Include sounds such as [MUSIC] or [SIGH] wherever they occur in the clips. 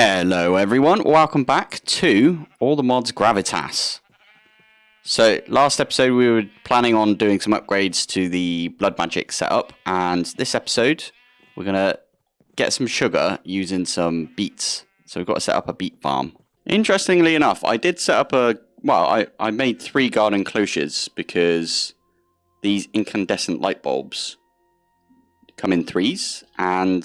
Hello everyone, welcome back to All the Mods Gravitas. So last episode we were planning on doing some upgrades to the blood magic setup and this episode we're going to get some sugar using some beets. So we've got to set up a beet farm. Interestingly enough, I did set up a, well I, I made three garden cloches because these incandescent light bulbs come in threes and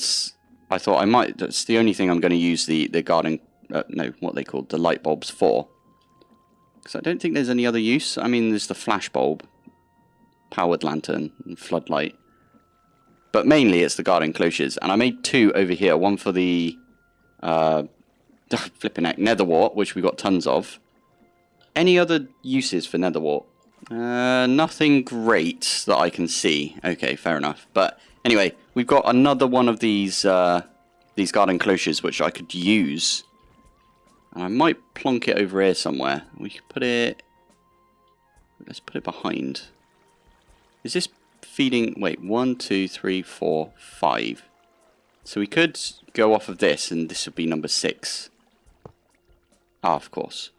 I thought I might. That's the only thing I'm going to use the the garden. Uh, no, what they called the light bulbs for. Because I don't think there's any other use. I mean, there's the flash bulb, powered lantern, and floodlight. But mainly it's the garden cloches. And I made two over here. One for the uh, [LAUGHS] flipping neck nether wart, which we got tons of. Any other uses for nether wart? Uh, nothing great that I can see. Okay, fair enough. But anyway, we've got another one of these uh, these garden cloches which I could use. And I might plonk it over here somewhere. We could put it... Let's put it behind. Is this feeding... Wait, one, two, three, four, five. So we could go off of this and this would be number six. Ah, of course.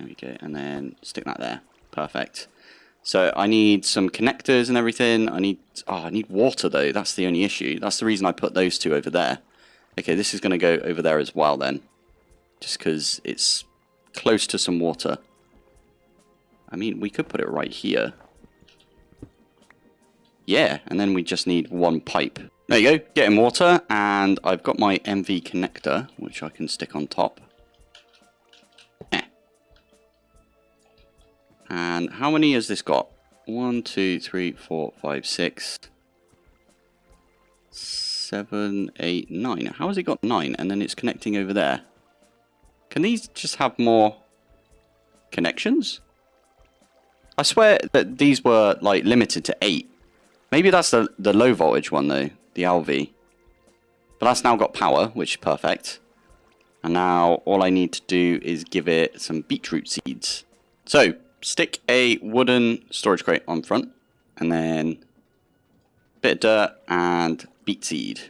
There we go. And then stick that there. Perfect. So I need some connectors and everything. I need oh, I need water though. That's the only issue. That's the reason I put those two over there. Okay, this is going to go over there as well then. Just because it's close to some water. I mean, we could put it right here. Yeah, and then we just need one pipe. There you go, getting water, and I've got my MV connector, which I can stick on top. And how many has this got? One, two, three, four, five, six, seven, eight, nine. How has it got nine? And then it's connecting over there. Can these just have more connections? I swear that these were like limited to eight. Maybe that's the, the low voltage one though, the LV. But that's now got power, which is perfect. And now all I need to do is give it some beetroot seeds. So, stick a wooden storage crate on front and then bit of dirt and beet seed.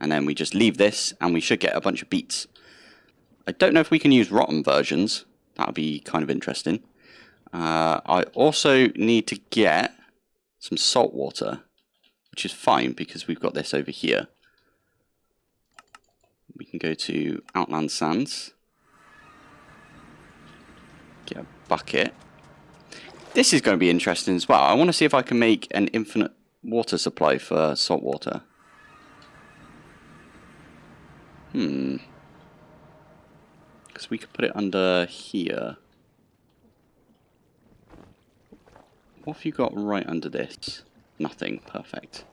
And then we just leave this and we should get a bunch of beets. I don't know if we can use rotten versions. That would be kind of interesting. Uh, I also need to get some salt water, which is fine because we've got this over here. We can go to Outland Sands. Get a bucket. This is going to be interesting as well. I want to see if I can make an infinite water supply for salt water. Hmm. Because we could put it under here. What have you got right under this? Nothing. Perfect.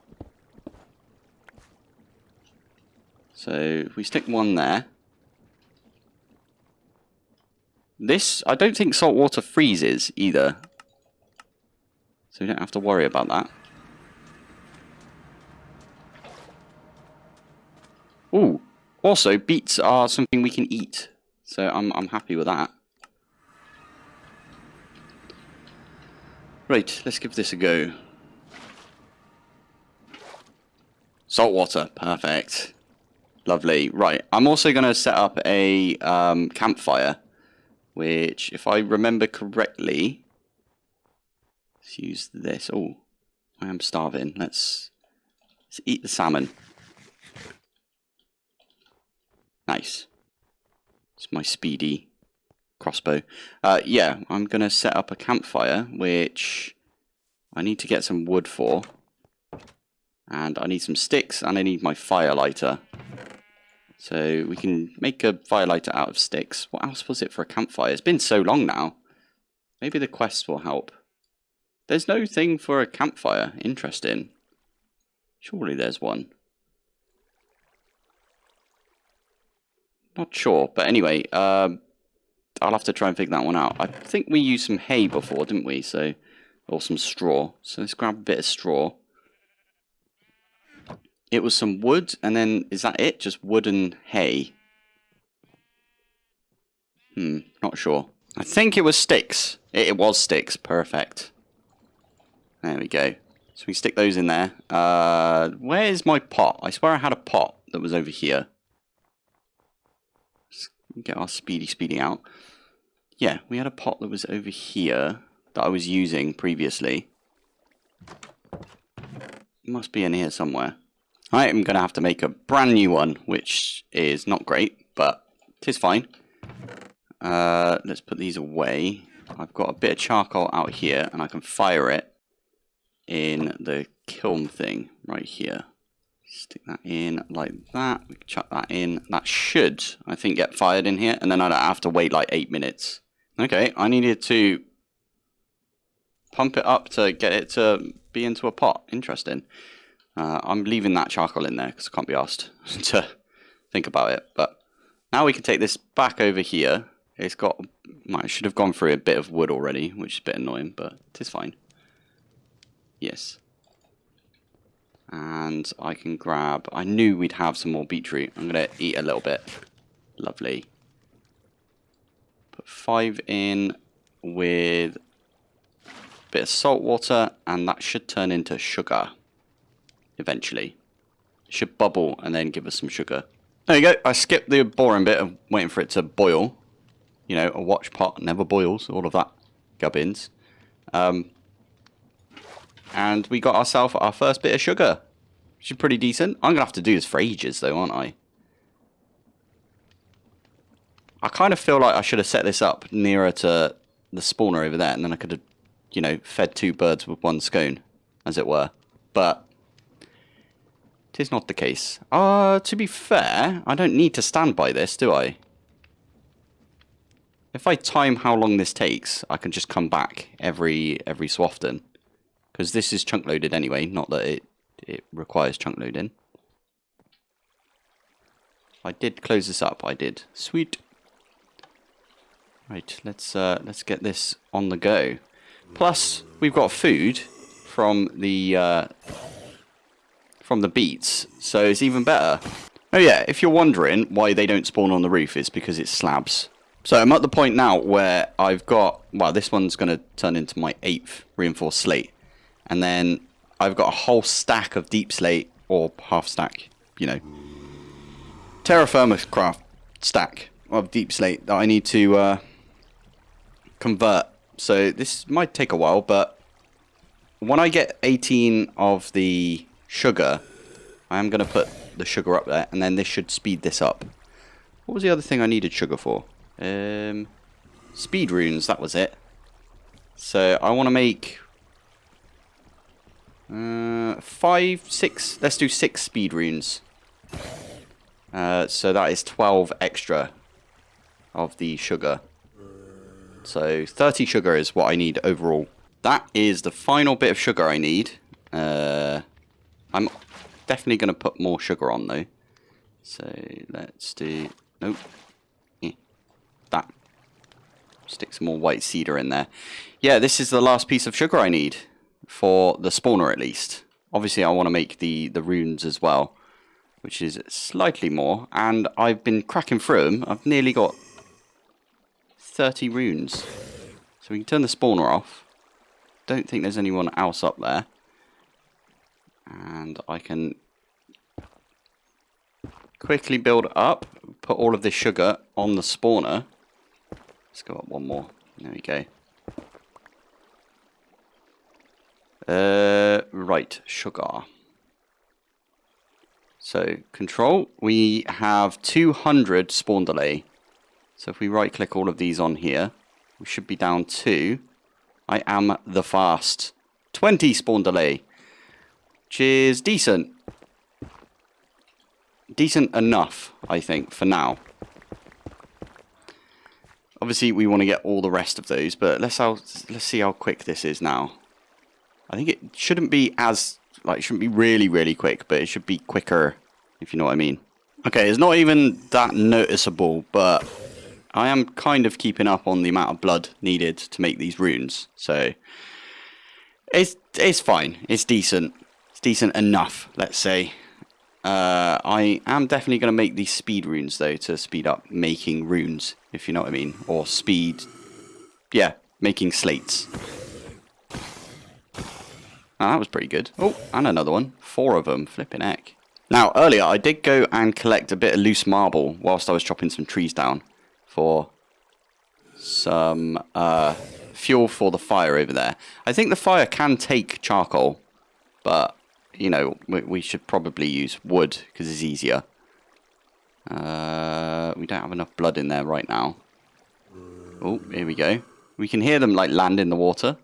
So we stick one there. This, I don't think salt water freezes either. So we don't have to worry about that. Ooh, also beets are something we can eat. So I'm, I'm happy with that. Right, let's give this a go. Salt water, perfect. Lovely. Right, I'm also going to set up a um, campfire, which, if I remember correctly, Let's use this. Oh, I am starving. Let's, let's eat the salmon. Nice. It's my speedy crossbow. Uh, yeah, I'm going to set up a campfire, which I need to get some wood for. And I need some sticks, and I need my firelighter. So we can make a firelighter out of sticks. What else was it for a campfire? It's been so long now. Maybe the quest will help. There's no thing for a campfire. Interesting. Surely there's one. Not sure, but anyway, um, I'll have to try and figure that one out. I think we used some hay before, didn't we? So, or some straw. So let's grab a bit of straw. It was some wood, and then is that it? Just wood and hay. Hmm, not sure. I think it was sticks. It, it was sticks. Perfect. There we go. So we stick those in there. Uh, where's my pot? I swear I had a pot that was over here. Let's get our speedy speedy out. Yeah, we had a pot that was over here that I was using previously. Must be in here somewhere. I am going to have to make a brand new one, which is not great, but it is fine. Uh, let's put these away. I've got a bit of charcoal out here, and I can fire it in the kiln thing right here. Stick that in like that. We can chuck that in. That should, I think, get fired in here, and then I don't have to wait like eight minutes. Okay, I needed to pump it up to get it to be into a pot. Interesting. Uh, I'm leaving that charcoal in there because I can't be asked [LAUGHS] to think about it. But now we can take this back over here. It's got, I should have gone through a bit of wood already, which is a bit annoying, but it is fine. Yes. And I can grab, I knew we'd have some more beetroot. I'm going to eat a little bit. Lovely. Put five in with a bit of salt water, and that should turn into sugar eventually. It should bubble and then give us some sugar. There you go. I skipped the boring bit of waiting for it to boil. You know, a watch pot never boils, all of that gubbins. Um, and we got ourselves our first bit of sugar, which is pretty decent. I'm going to have to do this for ages, though, aren't I? I kind of feel like I should have set this up nearer to the spawner over there, and then I could have, you know, fed two birds with one scone, as it were. But is not the case. Uh, to be fair, I don't need to stand by this, do I? If I time how long this takes, I can just come back every every so often. Because this is chunk loaded anyway, not that it, it requires chunk loading. I did close this up, I did. Sweet. Right, let's uh, let's get this on the go. Plus, we've got food from the uh, from the beets, so it's even better. Oh yeah, if you're wondering why they don't spawn on the roof, it's because it's slabs. So I'm at the point now where I've got, well, this one's going to turn into my eighth reinforced slate. And then I've got a whole stack of deep slate, or half stack, you know, terra firma craft stack of deep slate that I need to uh, convert. So this might take a while, but when I get 18 of the sugar, I am going to put the sugar up there, and then this should speed this up. What was the other thing I needed sugar for? Um, speed runes, that was it. So I want to make uh, five, six, let's do six speed runes. Uh, so that is 12 extra of the sugar. So 30 sugar is what I need overall. That is the final bit of sugar I need. Uh, I'm definitely going to put more sugar on though. So let's do, nope, yeah, that. Stick some more white cedar in there. Yeah, this is the last piece of sugar I need for the spawner at least. Obviously I want to make the, the runes as well, which is slightly more. And I've been cracking through them. I've nearly got 30 runes. So we can turn the spawner off. Don't think there's anyone else up there. And I can quickly build up, put all of this sugar on the spawner. Let's go up one more. There we go. Uh, right, sugar. So, control, we have 200 spawn delay. So if we right click all of these on here, we should be down to, I am the fast. 20 spawn delay, which is decent. Decent enough, I think, for now. Obviously, we want to get all the rest of those, but let's, how, let's see how quick this is now. I think it shouldn't be as, like, it shouldn't be really, really quick, but it should be quicker, if you know what I mean. Okay, it's not even that noticeable, but I am kind of keeping up on the amount of blood needed to make these runes. So, it's, it's fine. It's decent. It's decent enough, let's say. Uh, I am definitely going to make these speed runes, though, to speed up making runes, if you know what I mean. Or speed, yeah, making slates. That was pretty good. Oh, and another one. Four of them. Flipping heck. Now, earlier I did go and collect a bit of loose marble whilst I was chopping some trees down for some uh, fuel for the fire over there. I think the fire can take charcoal, but, you know, we, we should probably use wood because it's easier. Uh, we don't have enough blood in there right now. Oh, here we go. We can hear them, like, land in the water.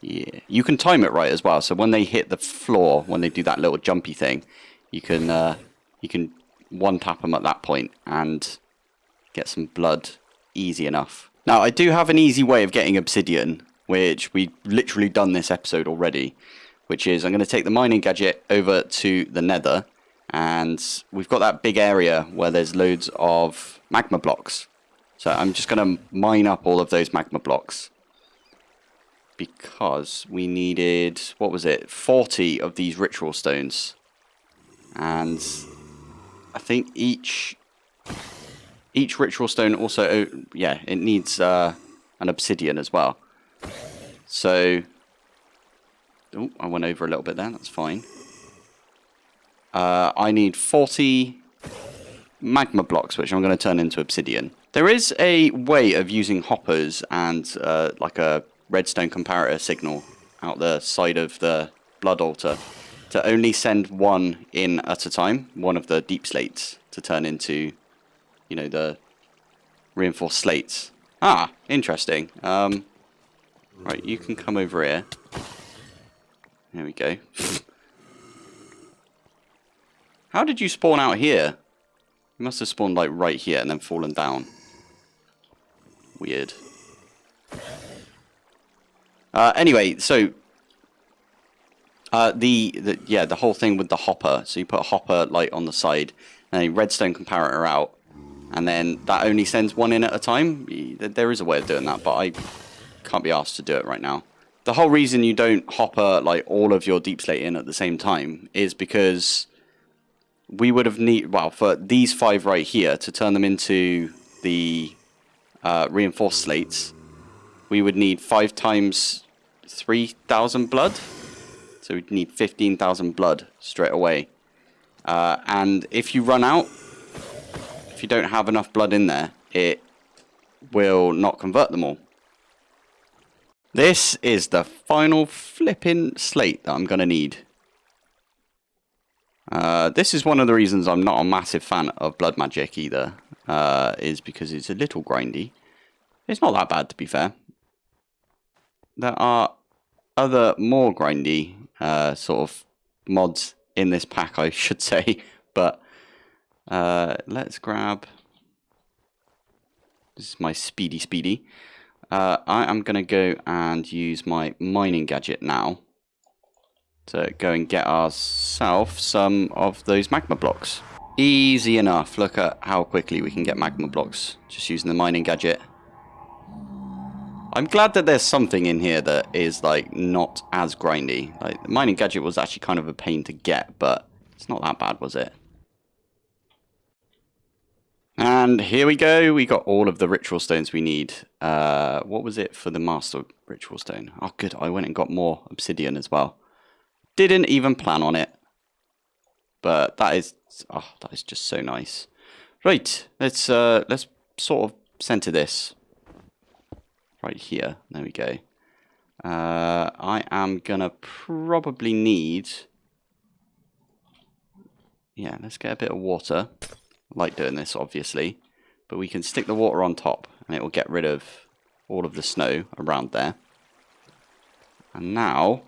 Yeah, you can time it right as well. So when they hit the floor, when they do that little jumpy thing, you can uh, you can one tap them at that point and get some blood easy enough. Now I do have an easy way of getting obsidian, which we literally done this episode already. Which is I'm going to take the mining gadget over to the Nether, and we've got that big area where there's loads of magma blocks. So I'm just going to mine up all of those magma blocks because we needed, what was it, 40 of these ritual stones. And I think each each ritual stone also, yeah, it needs uh, an obsidian as well. So, oh, I went over a little bit there, that's fine. Uh, I need 40 magma blocks, which I'm going to turn into obsidian. There is a way of using hoppers and uh, like a redstone comparator signal out the side of the blood altar to only send one in at a time, one of the deep slates, to turn into, you know, the reinforced slates. Ah, interesting. Um, right, you can come over here. There we go. How did you spawn out here? You must have spawned like right here and then fallen down. Weird. Uh, anyway, so uh, the, the yeah the whole thing with the hopper. So you put a hopper light on the side, and a redstone comparator out, and then that only sends one in at a time. There is a way of doing that, but I can't be asked to do it right now. The whole reason you don't hopper like all of your deep slate in at the same time is because we would have need well for these five right here to turn them into the uh, reinforced slates we would need five times 3,000 blood. So we'd need 15,000 blood straight away. Uh, and if you run out, if you don't have enough blood in there, it will not convert them all. This is the final flipping slate that I'm going to need. Uh, this is one of the reasons I'm not a massive fan of blood magic either, uh, is because it's a little grindy. It's not that bad to be fair there are other more grindy uh, sort of mods in this pack, I should [LAUGHS] say. But uh, let's grab. This is my speedy speedy. Uh, I am going to go and use my mining gadget now to go and get ourselves some of those magma blocks. Easy enough. Look at how quickly we can get magma blocks just using the mining gadget. I'm glad that there's something in here that is like not as grindy. Like the mining gadget was actually kind of a pain to get, but it's not that bad, was it? And here we go. We got all of the ritual stones we need. Uh, what was it for the master ritual stone? Oh, good. I went and got more obsidian as well. Didn't even plan on it. But that is, oh, that is just so nice. Right. Let's, uh, let's sort of center this right here. There we go. Uh, I am gonna probably need, yeah, let's get a bit of water. Like doing this, obviously, but we can stick the water on top and it will get rid of all of the snow around there. And now,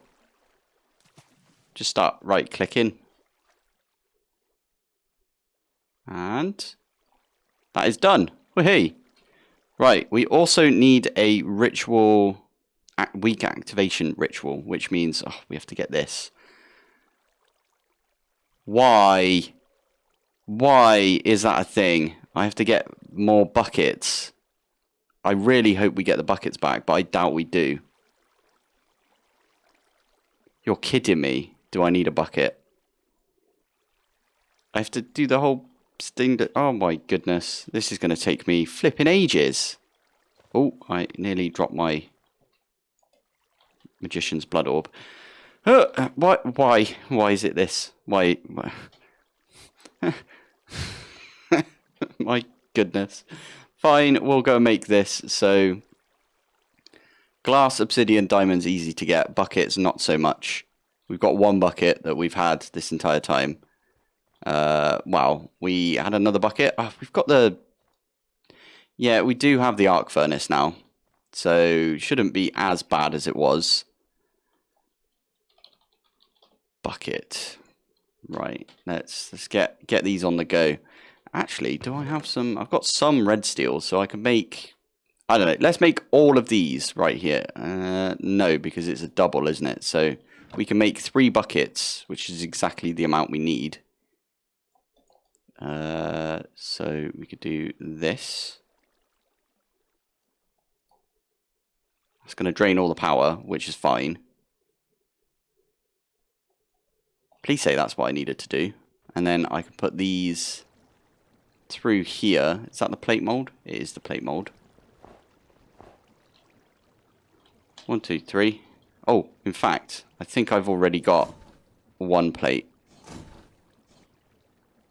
just start right clicking. And that is done. Woohoo! Right, we also need a ritual, weak activation ritual, which means oh, we have to get this. Why? Why is that a thing? I have to get more buckets. I really hope we get the buckets back, but I doubt we do. You're kidding me. Do I need a bucket? I have to do the whole Sting. Oh my goodness. This is going to take me flipping ages. Oh, I nearly dropped my Magician's Blood Orb. Uh, why, why, why is it this? Why, why? [LAUGHS] [LAUGHS] my goodness. Fine, we'll go make this. So, glass, obsidian, diamonds, easy to get. Buckets, not so much. We've got one bucket that we've had this entire time. Uh, wow, we had another bucket. Oh, we've got the... Yeah, we do have the arc furnace now. So, shouldn't be as bad as it was. Bucket. Right, let's let's get get these on the go. Actually, do I have some? I've got some red steel, so I can make. I don't know. Let's make all of these right here. Uh, no, because it's a double, isn't it? So we can make three buckets, which is exactly the amount we need. Uh, so we could do this. It's going to drain all the power, which is fine. Please say that's what I needed to do. And then I can put these through here. Is that the plate mold? It is the plate mold. One, two, three. Oh, in fact, I think I've already got one plate.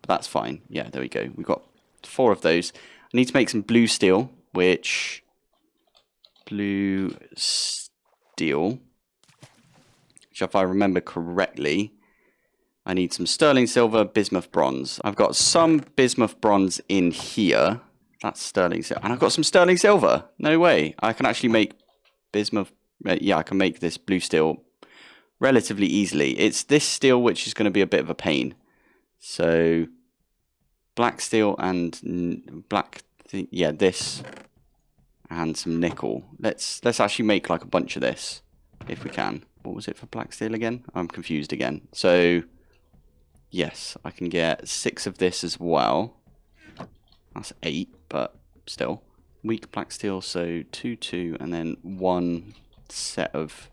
But that's fine. Yeah, there we go. We've got four of those. I need to make some blue steel, which... Blue steel. Which, if I remember correctly, I need some sterling silver, bismuth bronze. I've got some bismuth bronze in here. That's sterling silver. And I've got some sterling silver. No way. I can actually make bismuth. Uh, yeah, I can make this blue steel relatively easily. It's this steel which is going to be a bit of a pain. So black steel and black, yeah, this and some nickel. Let's let's actually make like a bunch of this if we can. What was it for black steel again? I'm confused again. So Yes, I can get six of this as well. That's eight, but still. Weak black steel, so two, two, and then one set of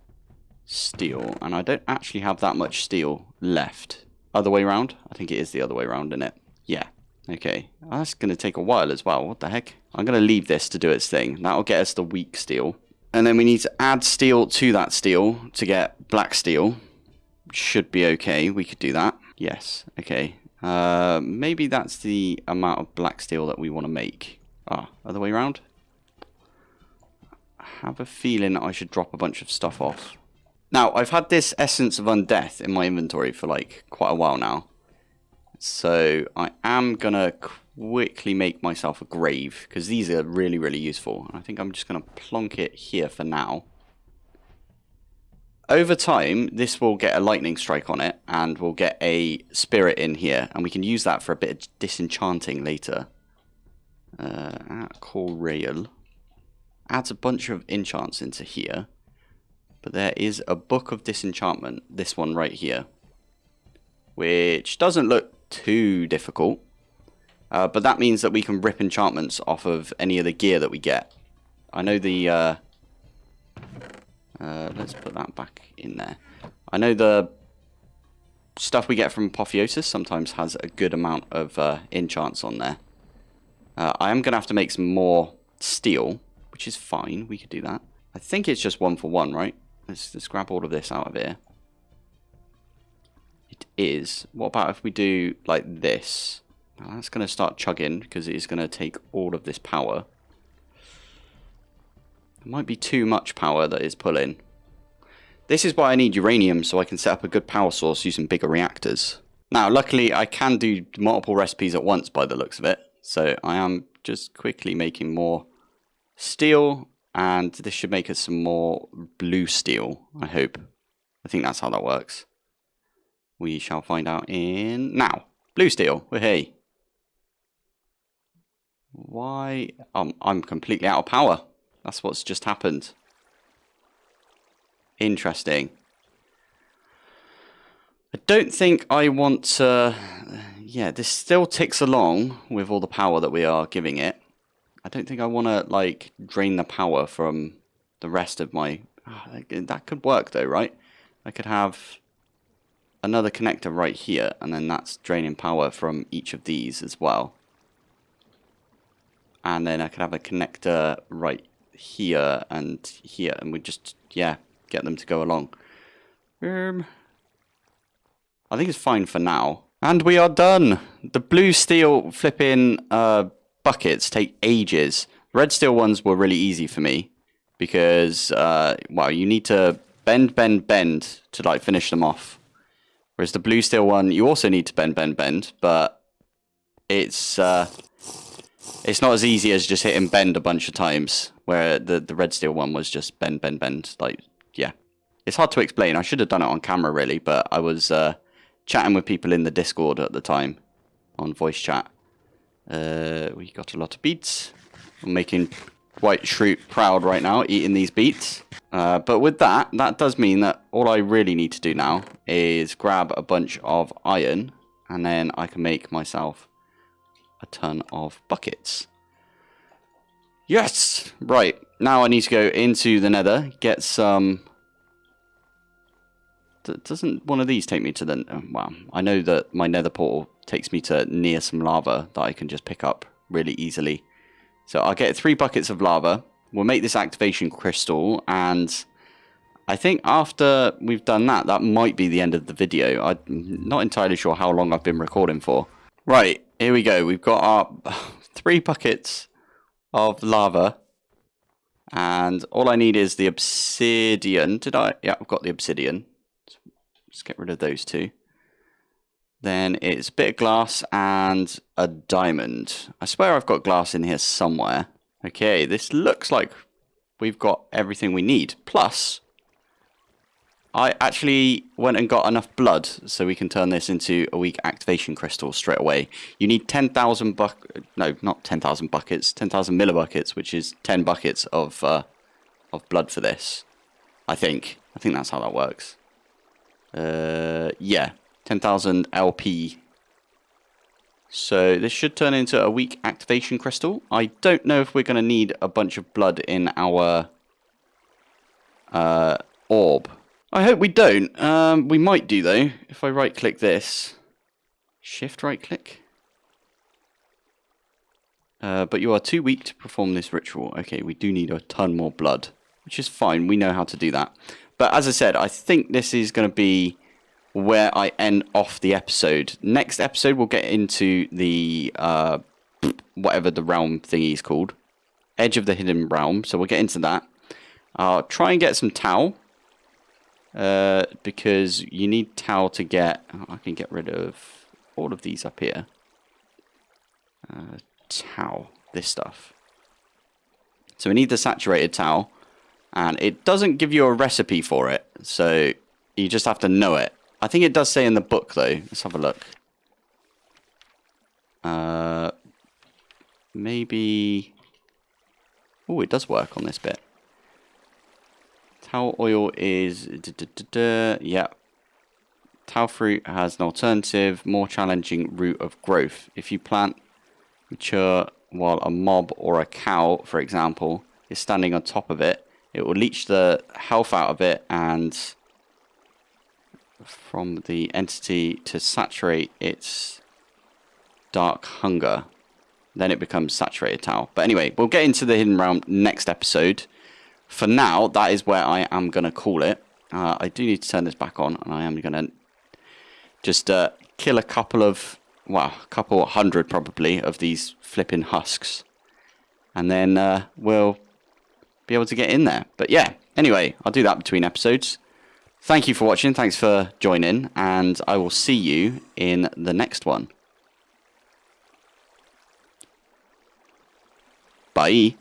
steel. And I don't actually have that much steel left. Other way around? I think it is the other way around, isn't it? Yeah. Okay. that's going to take a while as well. What the heck? I'm going to leave this to do its thing. That'll get us the weak steel. And then we need to add steel to that steel to get black steel. Should be okay. We could do that. Yes, okay. Uh, maybe that's the amount of black steel that we want to make. Ah, other way around? I have a feeling I should drop a bunch of stuff off. Now, I've had this Essence of Undeath in my inventory for like quite a while now. So I am going to quickly make myself a grave because these are really, really useful. And I think I'm just going to plonk it here for now. Over time, this will get a lightning strike on it, and we'll get a spirit in here, and we can use that for a bit of disenchanting later. Uh, Corail. Adds a bunch of enchants into here. But there is a book of disenchantment, this one right here. Which doesn't look too difficult. Uh, but that means that we can rip enchantments off of any of the gear that we get. I know the... Uh, uh, let's put that back in there. I know the stuff we get from Apotheosis sometimes has a good amount of uh, enchants on there. Uh, I am going to have to make some more steel, which is fine. We could do that. I think it's just one for one, right? Let's, let's grab all of this out of here. It is. What about if we do like this? Now that's going to start chugging because it is going to take all of this power. It might be too much power that is pulling. This is why I need uranium, so I can set up a good power source using bigger reactors. Now, luckily, I can do multiple recipes at once by the looks of it. So I am just quickly making more steel, and this should make us some more blue steel, I hope. I think that's how that works. We shall find out in now. Blue steel, hey. Why? Um, I'm completely out of power. That's what's just happened. Interesting. I don't think I want to... Yeah, this still ticks along with all the power that we are giving it. I don't think I want to, like, drain the power from the rest of my... Oh, that could work, though, right? I could have another connector right here, and then that's draining power from each of these as well. And then I could have a connector right here and here, and we just, yeah, get them to go along. Um, I think it's fine for now. And we are done. The blue steel flipping uh, buckets take ages. Red steel ones were really easy for me because, uh, well, you need to bend, bend, bend to like finish them off. Whereas the blue steel one, you also need to bend, bend, bend, but it's uh, it's not as easy as just hitting bend a bunch of times. Where the the red steel one was just bend, bend, bend. Like, yeah, it's hard to explain. I should have done it on camera really, but I was uh, chatting with people in the Discord at the time on voice chat. Uh, we got a lot of beets. I'm making White Shroot proud right now, eating these beets. Uh, but with that, that does mean that all I really need to do now is grab a bunch of iron, and then I can make myself a ton of buckets. Yes! Right, now I need to go into the nether, get some... D doesn't one of these take me to the... Uh, well, I know that my nether portal takes me to near some lava that I can just pick up really easily. So I'll get three buckets of lava. We'll make this activation crystal. And I think after we've done that, that might be the end of the video. I'm not entirely sure how long I've been recording for. Right, here we go. We've got our [LAUGHS] three buckets of lava. And all I need is the obsidian. Did I? Yeah, I've got the obsidian. Let's get rid of those two. Then it's a bit of glass and a diamond. I swear I've got glass in here somewhere. Okay, this looks like we've got everything we need. Plus, I actually went and got enough blood so we can turn this into a weak activation crystal straight away. You need 10,000 buck... No, not 10,000 buckets. 10,000 millibuckets, which is 10 buckets of, uh, of blood for this. I think. I think that's how that works. Uh, yeah. 10,000 LP. So this should turn into a weak activation crystal. I don't know if we're going to need a bunch of blood in our uh, orb. I hope we don't. Um, we might do though. If I right click this. Shift right click. Uh, but you are too weak to perform this ritual. Okay, we do need a ton more blood. Which is fine. We know how to do that. But as I said, I think this is going to be where I end off the episode. Next episode, we'll get into the uh, whatever the realm thingy is called, Edge of the Hidden Realm. So we'll get into that. I'll try and get some tau. Uh, because you need tau to get. Oh, I can get rid of all of these up here. Uh, tau, this stuff. So we need the saturated tau, and it doesn't give you a recipe for it, so you just have to know it. I think it does say in the book, though. Let's have a look. Uh, maybe... Oh, it does work on this bit. Tau oil is... Da, da, da, yeah. Tau fruit has an alternative, more challenging route of growth. If you plant mature while a mob or a cow, for example, is standing on top of it, it will leach the health out of it and from the entity to saturate its dark hunger. Then it becomes saturated tau. But anyway, we'll get into the hidden realm next episode. For now, that is where I am going to call it. Uh, I do need to turn this back on, and I am going to just uh, kill a couple of, well, a couple hundred probably of these flipping husks. And then uh, we'll be able to get in there. But yeah, anyway, I'll do that between episodes. Thank you for watching. Thanks for joining. And I will see you in the next one. Bye.